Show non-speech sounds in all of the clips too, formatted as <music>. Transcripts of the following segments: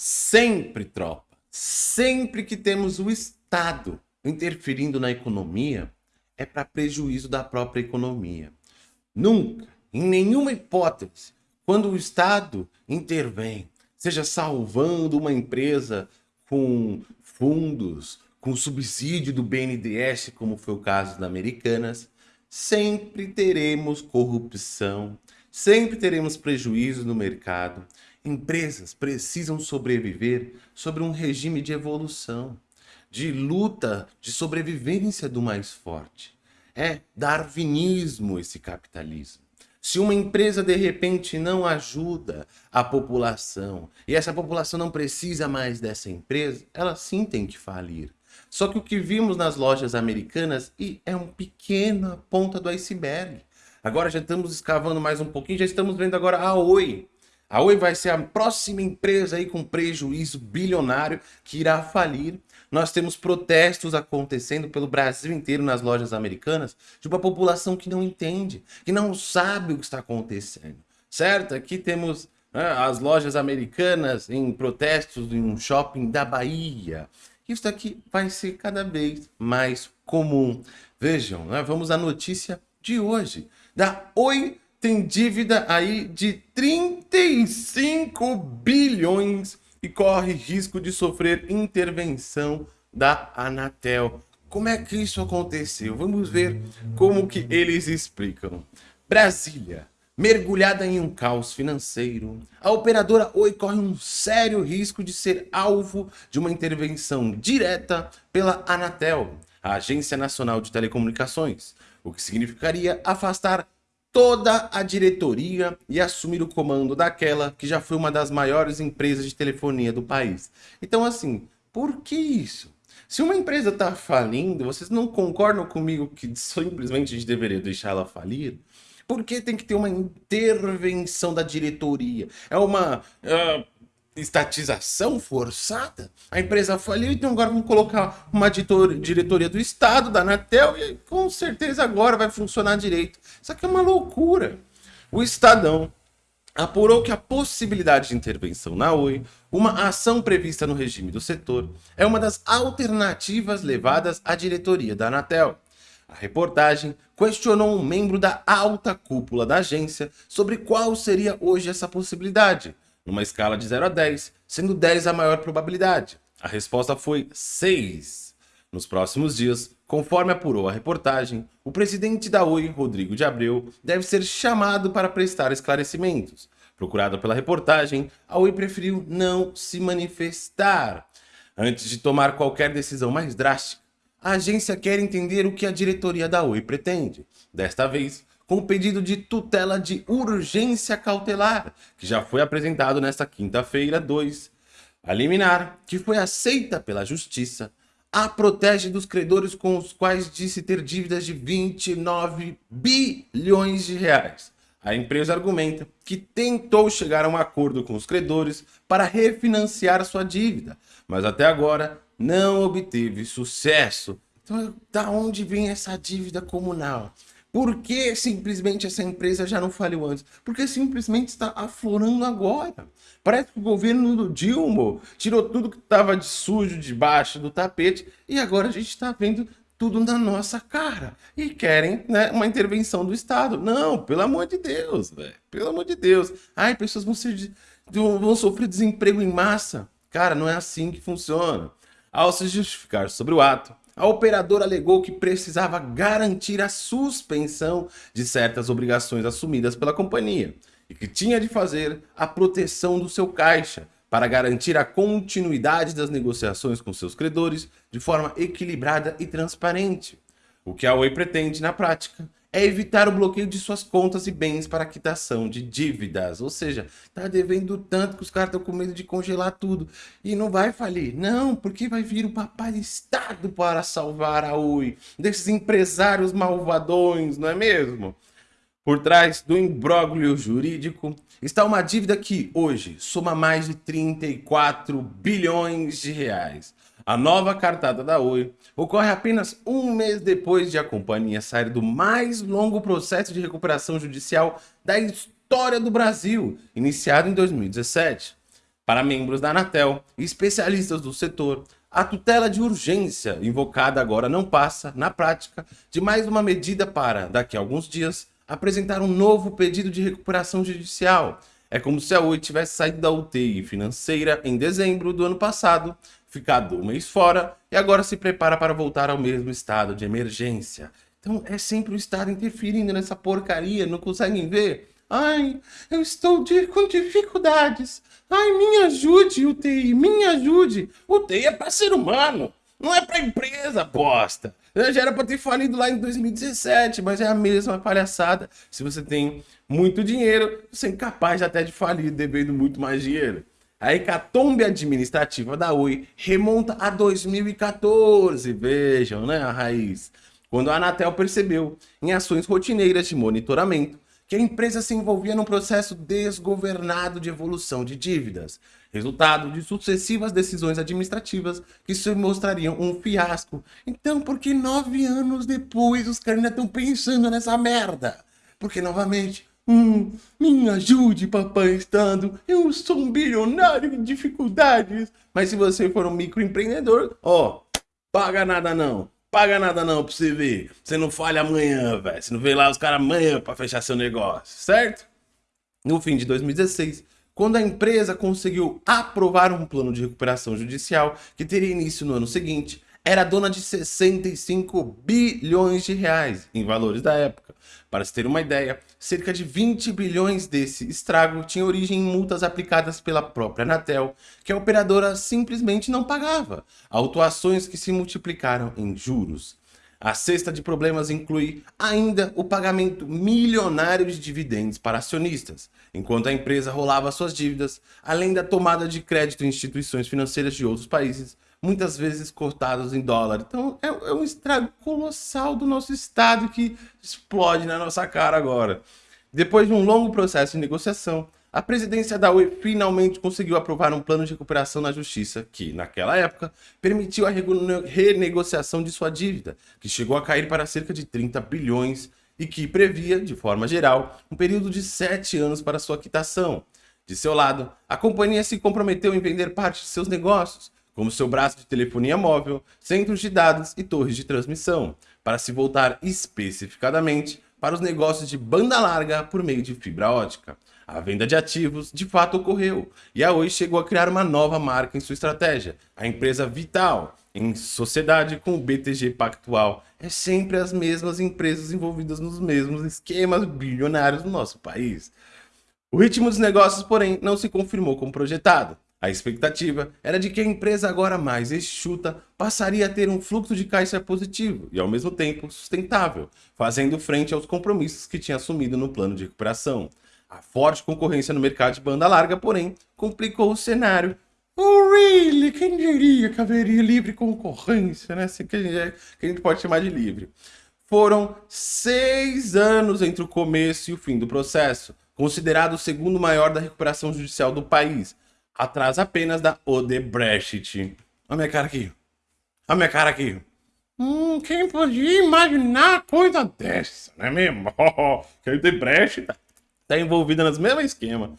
Sempre, tropa, sempre que temos o Estado interferindo na economia, é para prejuízo da própria economia. Nunca, em nenhuma hipótese, quando o Estado intervém, seja salvando uma empresa com fundos, com subsídio do BNDES, como foi o caso da Americanas, sempre teremos corrupção, sempre teremos prejuízo no mercado, Empresas precisam sobreviver sobre um regime de evolução, de luta, de sobrevivência do mais forte. É darwinismo esse capitalismo. Se uma empresa de repente não ajuda a população e essa população não precisa mais dessa empresa, ela sim tem que falir. Só que o que vimos nas lojas americanas e é um pequena ponta do iceberg. Agora já estamos escavando mais um pouquinho, já estamos vendo agora a Oi, a Oi vai ser a próxima empresa aí com prejuízo bilionário que irá falir. Nós temos protestos acontecendo pelo Brasil inteiro nas lojas americanas de uma população que não entende, que não sabe o que está acontecendo, certo? Aqui temos né, as lojas americanas em protestos em um shopping da Bahia. Isso aqui vai ser cada vez mais comum. Vejam, né? vamos à notícia de hoje da Oi tem dívida aí de 35 bilhões e corre risco de sofrer intervenção da Anatel. Como é que isso aconteceu? Vamos ver como que eles explicam. Brasília, mergulhada em um caos financeiro, a operadora Oi corre um sério risco de ser alvo de uma intervenção direta pela Anatel, a Agência Nacional de Telecomunicações, o que significaria afastar toda a diretoria e assumir o comando daquela que já foi uma das maiores empresas de telefonia do país. Então assim, por que isso? Se uma empresa está falindo, vocês não concordam comigo que simplesmente a gente deveria deixar ela falir? Por que tem que ter uma intervenção da diretoria? É uma... Uh estatização forçada, a empresa faliu, então agora vamos colocar uma diretoria do Estado, da Anatel, e com certeza agora vai funcionar direito. Isso aqui é uma loucura. O Estadão apurou que a possibilidade de intervenção na Oi, uma ação prevista no regime do setor, é uma das alternativas levadas à diretoria da Anatel. A reportagem questionou um membro da alta cúpula da agência sobre qual seria hoje essa possibilidade, numa escala de 0 a 10, sendo 10 a maior probabilidade. A resposta foi 6. Nos próximos dias, conforme apurou a reportagem, o presidente da Oi, Rodrigo de Abreu, deve ser chamado para prestar esclarecimentos. Procurado pela reportagem, a Oi preferiu não se manifestar. Antes de tomar qualquer decisão mais drástica, a agência quer entender o que a diretoria da Oi pretende. Desta vez, com pedido de tutela de urgência cautelar, que já foi apresentado nesta quinta-feira 2. A liminar, que foi aceita pela Justiça, a protege dos credores com os quais disse ter dívidas de 29 bilhões de reais. A empresa argumenta que tentou chegar a um acordo com os credores para refinanciar sua dívida, mas até agora não obteve sucesso. Então, da onde vem essa dívida comunal? Por que simplesmente essa empresa já não faliu antes? Porque simplesmente está aflorando agora. Parece que o governo do Dilma tirou tudo que estava de sujo debaixo do tapete e agora a gente está vendo tudo na nossa cara. E querem né, uma intervenção do Estado. Não, pelo amor de Deus, velho. Pelo amor de Deus. Ai, pessoas vão, ser, vão sofrer desemprego em massa. Cara, não é assim que funciona. Ao se justificar sobre o ato, a operadora alegou que precisava garantir a suspensão de certas obrigações assumidas pela companhia e que tinha de fazer a proteção do seu caixa para garantir a continuidade das negociações com seus credores de forma equilibrada e transparente. O que a Oi pretende na prática é evitar o bloqueio de suas contas e bens para quitação de dívidas. Ou seja, tá devendo tanto que os caras estão com medo de congelar tudo. E não vai falir. Não, porque vai vir o papai Estado para salvar a Oi. Desses empresários malvadões, não é mesmo? Por trás do imbróglio jurídico está uma dívida que hoje soma mais de 34 bilhões de reais. A nova cartada da Oi ocorre apenas um mês depois de a companhia sair do mais longo processo de recuperação judicial da história do Brasil, iniciado em 2017. Para membros da Anatel e especialistas do setor, a tutela de urgência invocada agora não passa, na prática, de mais uma medida para, daqui a alguns dias, apresentar um novo pedido de recuperação judicial. É como se a Oi tivesse saído da UTI financeira em dezembro do ano passado, ficado um mês fora e agora se prepara para voltar ao mesmo estado de emergência. Então é sempre o Estado interferindo nessa porcaria, não conseguem ver? Ai, eu estou de, com dificuldades. Ai, me ajude, UTI, me ajude. UTI é para ser humano, não é para empresa, bosta. Já era para ter falido lá em 2017, mas é a mesma palhaçada. Se você tem muito dinheiro, você é incapaz até de falir devendo muito mais dinheiro. A hecatombe administrativa da Oi remonta a 2014, vejam, né, a raiz. Quando a Anatel percebeu, em ações rotineiras de monitoramento, que a empresa se envolvia num processo desgovernado de evolução de dívidas, resultado de sucessivas decisões administrativas que se mostrariam um fiasco. Então, por que nove anos depois os caras ainda estão pensando nessa merda? Porque, novamente, hum, me ajude, papai Estado, eu sou um bilionário em dificuldades. Mas se você for um microempreendedor, ó, paga nada não paga nada não pra você ver. Você não falha amanhã, velho. Você não vê lá os caras amanhã pra fechar seu negócio, certo? No fim de 2016, quando a empresa conseguiu aprovar um plano de recuperação judicial que teria início no ano seguinte, era dona de 65 bilhões de reais em valores da época. Para se ter uma ideia, cerca de 20 bilhões desse estrago tinha origem em multas aplicadas pela própria Anatel, que a operadora simplesmente não pagava, autuações que se multiplicaram em juros. A cesta de problemas inclui ainda o pagamento milionário de dividendos para acionistas, enquanto a empresa rolava suas dívidas, além da tomada de crédito em instituições financeiras de outros países, muitas vezes cortados em dólar. Então é, é um estrago colossal do nosso Estado que explode na nossa cara agora. Depois de um longo processo de negociação, a presidência da UE finalmente conseguiu aprovar um plano de recuperação na justiça que, naquela época, permitiu a renegociação de sua dívida, que chegou a cair para cerca de 30 bilhões e que previa, de forma geral, um período de sete anos para sua quitação. De seu lado, a companhia se comprometeu em vender parte de seus negócios, como seu braço de telefonia móvel, centros de dados e torres de transmissão, para se voltar especificadamente para os negócios de banda larga por meio de fibra ótica. A venda de ativos de fato ocorreu, e a Oi chegou a criar uma nova marca em sua estratégia, a empresa Vital, em sociedade com o BTG Pactual. É sempre as mesmas empresas envolvidas nos mesmos esquemas bilionários do nosso país. O ritmo dos negócios, porém, não se confirmou como projetado. A expectativa era de que a empresa agora mais enxuta passaria a ter um fluxo de caixa positivo e ao mesmo tempo sustentável, fazendo frente aos compromissos que tinha assumido no plano de recuperação. A forte concorrência no mercado de banda larga, porém, complicou o cenário. Oh, really? Quem diria que haveria livre concorrência, né? Assim que a gente, que a gente pode chamar de livre. Foram seis anos entre o começo e o fim do processo, considerado o segundo maior da recuperação judicial do país, atrás apenas da Odebrecht. Olha a minha cara aqui. Olha a minha cara aqui. Hum, quem podia imaginar coisa dessa, não é mesmo? <laughs> que a Odebrecht tá, tá envolvida nos mesmos esquema.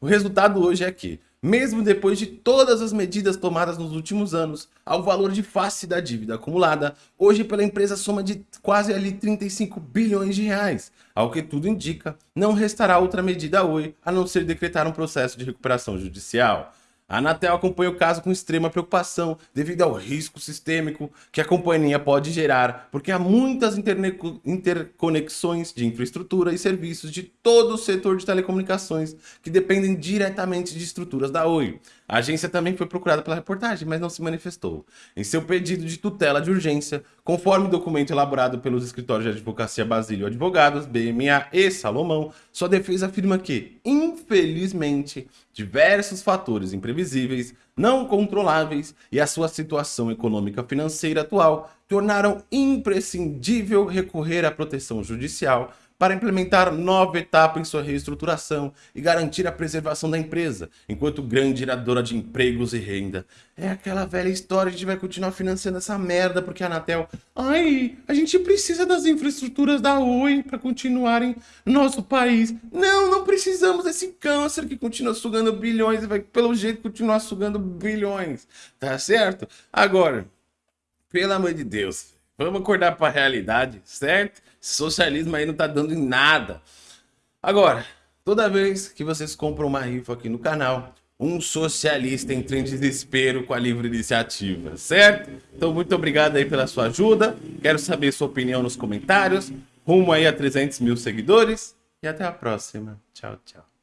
O resultado hoje é que mesmo depois de todas as medidas tomadas nos últimos anos, ao valor de face da dívida acumulada, hoje pela empresa soma de quase ali 35 bilhões de reais. Ao que tudo indica, não restará outra medida hoje a não ser decretar um processo de recuperação judicial. A Anatel acompanha o caso com extrema preocupação devido ao risco sistêmico que a companhia pode gerar, porque há muitas interconexões de infraestrutura e serviços de todo o setor de telecomunicações que dependem diretamente de estruturas da Oi. A agência também foi procurada pela reportagem, mas não se manifestou. Em seu pedido de tutela de urgência, conforme documento elaborado pelos escritórios de advocacia Basílio Advogados, BMA e Salomão, sua defesa afirma que, infelizmente, diversos fatores imprevisíveis, não controláveis e a sua situação econômica financeira atual tornaram imprescindível recorrer à proteção judicial para implementar nova etapa em sua reestruturação e garantir a preservação da empresa, enquanto grande geradora de empregos e renda. É aquela velha história, a gente vai continuar financiando essa merda porque a Anatel... Ai, a gente precisa das infraestruturas da Oi para continuarem no nosso país. Não, não precisamos desse câncer que continua sugando bilhões e vai, pelo jeito, continuar sugando bilhões. Tá certo? Agora, pelo amor de Deus, vamos acordar para a realidade, certo? socialismo aí não tá dando em nada. Agora, toda vez que vocês compram uma rifa aqui no canal, um socialista entra em desespero com a livre iniciativa, certo? Então, muito obrigado aí pela sua ajuda. Quero saber sua opinião nos comentários. Rumo aí a 300 mil seguidores. E até a próxima. Tchau, tchau.